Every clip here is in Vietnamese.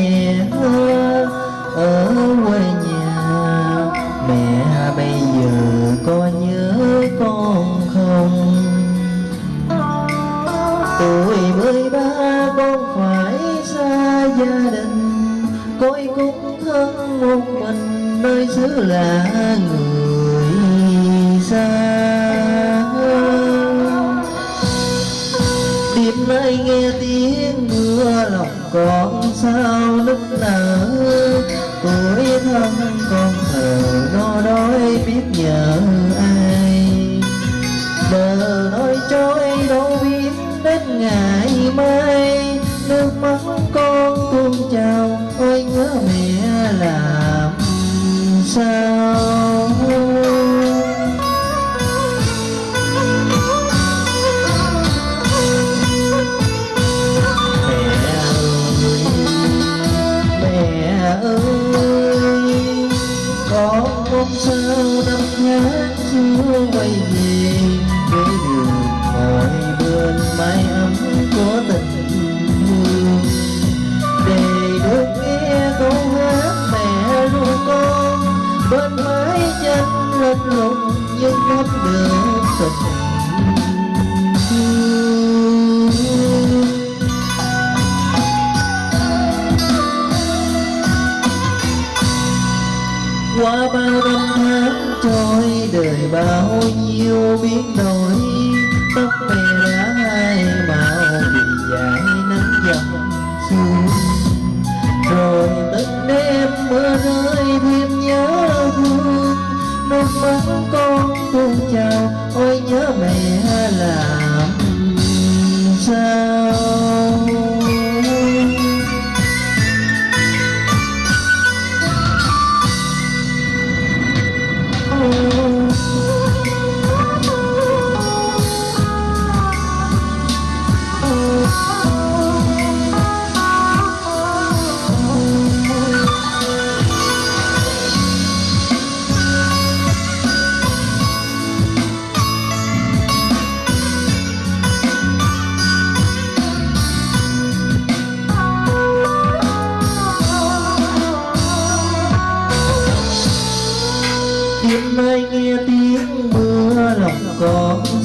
mẹ ở quê nhà, mẹ bây giờ có nhớ con không? Tuổi mười ba, con phải xa gia đình. Coi cũng thân một mình, nơi xứ lạ người xa. Đêm nay nghe tiếng con sao nức nở tuổi thân con thờ, nó đói biết nhờ ai bờ nói trôi đâu biết đến ngày mai nước mắt con tuôn trào, ôi nhớ mẹ là. away. Năm tháng trôi đời bao nhiêu biến đổi, tóc mẹ đã hai màu vì dài nắng dòng xuống. Rồi từng đêm mưa rơi thêm nhớ thương nước mắt con tuôn trào, ôi nhớ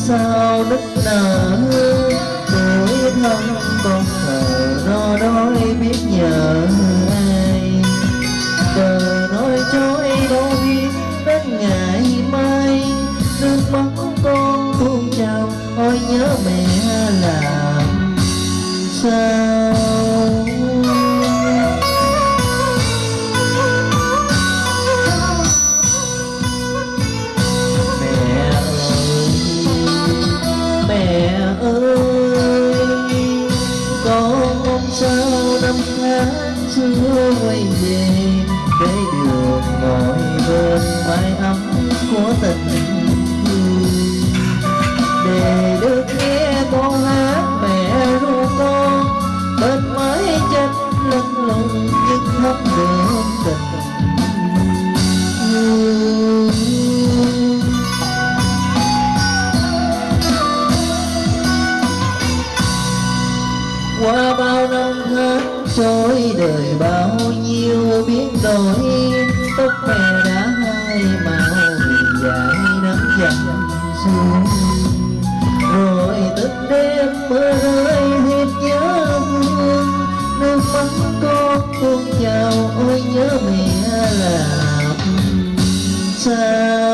sao nức nở tuổi thân con thở no đói biết nhờ. Được ngồi bên mái ấm của tình để được nghe con hát mẹ ru con bên mái chân lưng lùng nhưng không được tình qua bao năm tháng trôi, đời bao nhiêu biến đổi đêm mưa rơi thêm nhớ thương, nước mắt con tuôn trào ôi nhớ mẹ làm sao?